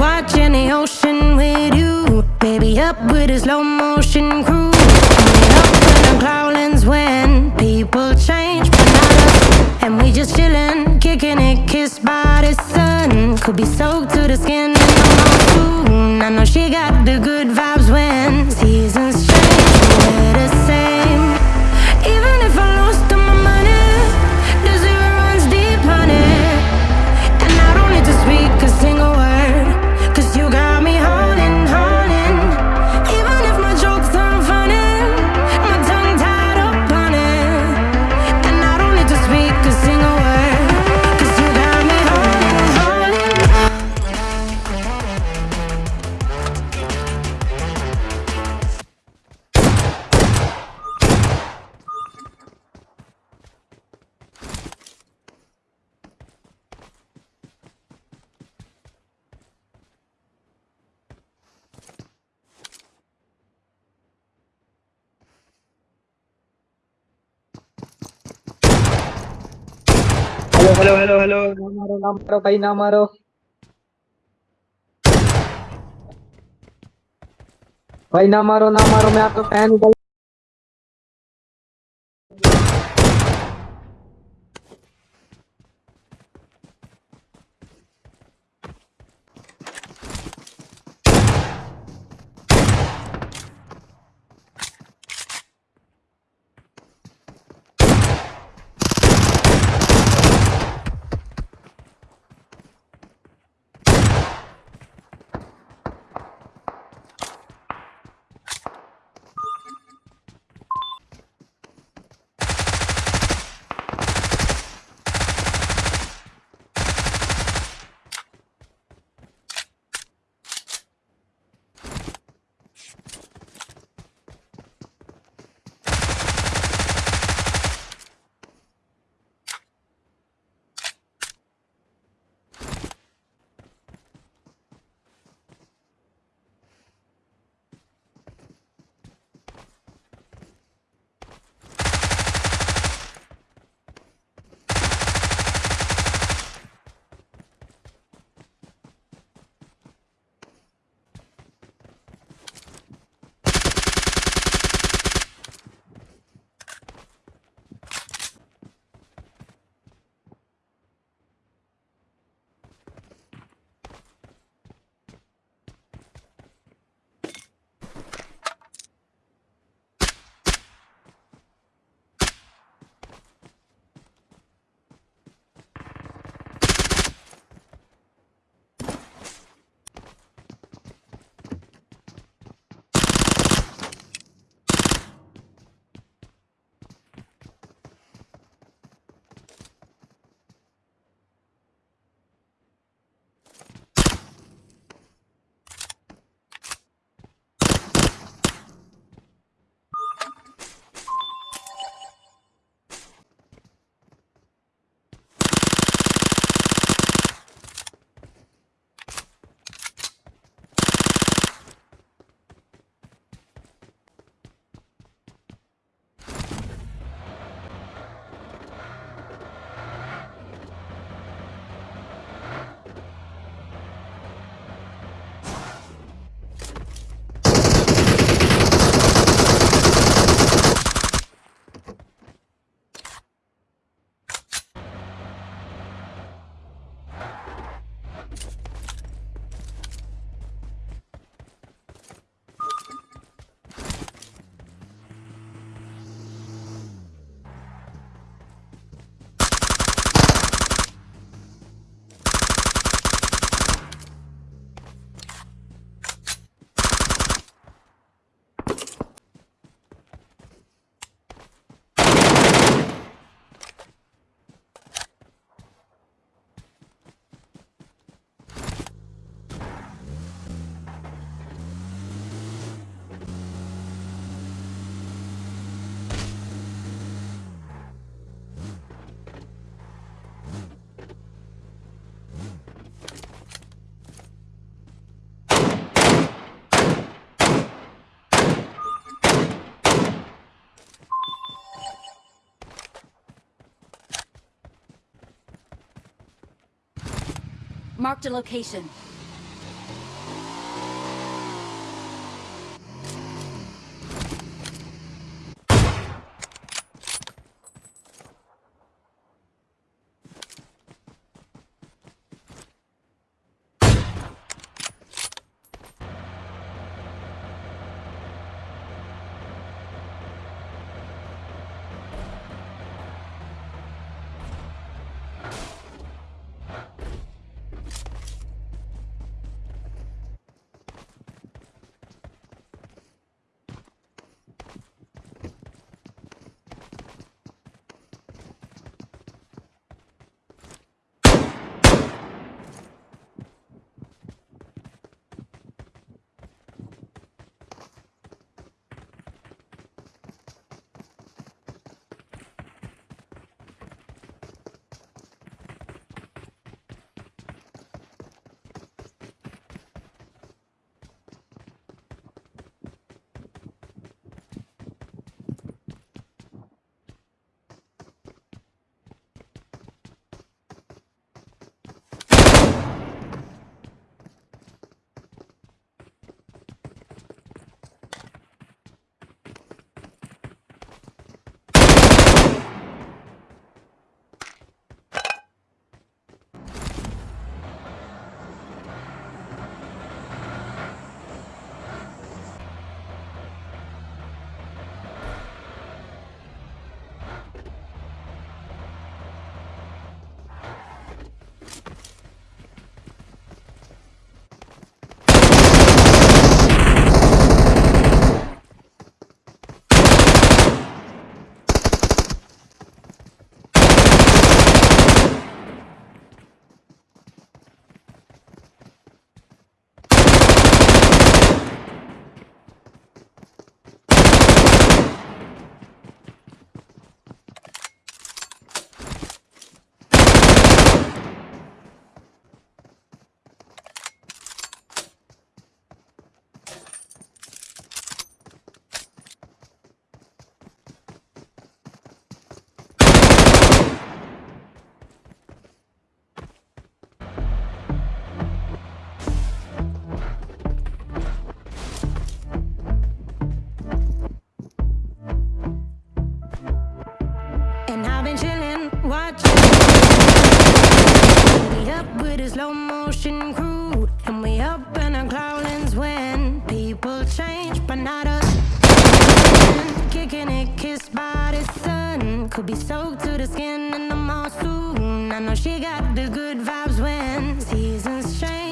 Watching the ocean with you, baby, up with a slow motion crew. Coming up when cloudlands when people change, but not us. And we just chillin', kicking it, kissed by the sun. Could be soaked to the skin hello hello hello ना मारो ना मारो भाई, ना मारो। भाई, ना मारो ना मारो, मैं आपका फ़ैन हूँ। Marked a location. up with a slow motion crew And we up in our clouds when People change, but not us. Kicking it, kissed by the sun. Could be soaked to the skin in the mall soon I know she got the good vibes when Seasons change.